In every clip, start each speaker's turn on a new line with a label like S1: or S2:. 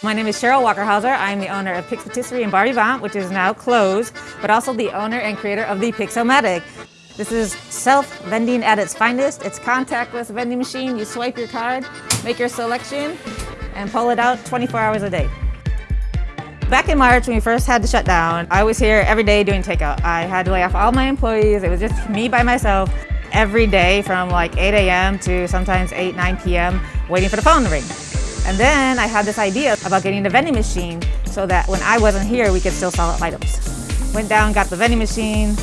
S1: My name is Cheryl Wakerhauser. I'm the owner of Pix Patisserie in Bar which is now closed, but also the owner and creator of the Pixomatic. This is self-vending at its finest. It's contactless vending machine. You swipe your card, make your selection, and pull it out 24 hours a day. Back in March, when we first had to shut down, I was here every day doing takeout. I had to lay off all my employees. It was just me by myself every day from like 8 a.m. to sometimes 8, 9 p.m. waiting for the phone to ring. And then I had this idea about getting a vending machine so that when I wasn't here, we could still sell items. Went down, got the vending machine.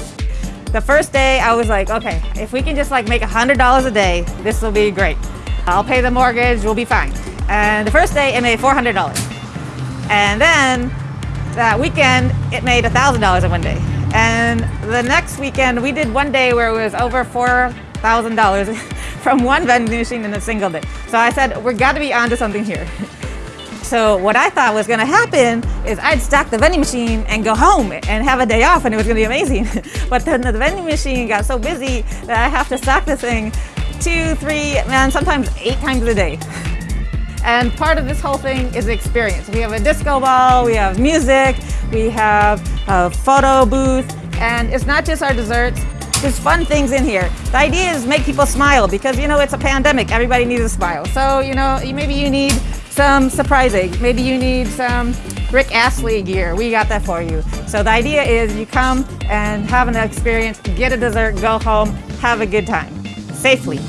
S1: The first day, I was like, okay, if we can just like make $100 a day, this will be great. I'll pay the mortgage, we'll be fine. And the first day, it made $400. And then that weekend, it made $1,000 in one day. And the next weekend, we did one day where it was over $4,000 from one vending machine in a single day. So I said, we're got to be onto something here. So what I thought was going to happen is I'd stack the vending machine and go home and have a day off and it was going to be amazing. but then the vending machine got so busy that I have to stack this thing two, three, and sometimes eight times a day. And part of this whole thing is experience. We have a disco ball, we have music, we have a photo booth, and it's not just our desserts, there's fun things in here. The idea is make people smile because, you know, it's a pandemic. Everybody needs a smile. So, you know, maybe you need some surprising. Maybe you need some Rick Astley gear. We got that for you. So the idea is you come and have an experience, get a dessert, go home, have a good time, safely.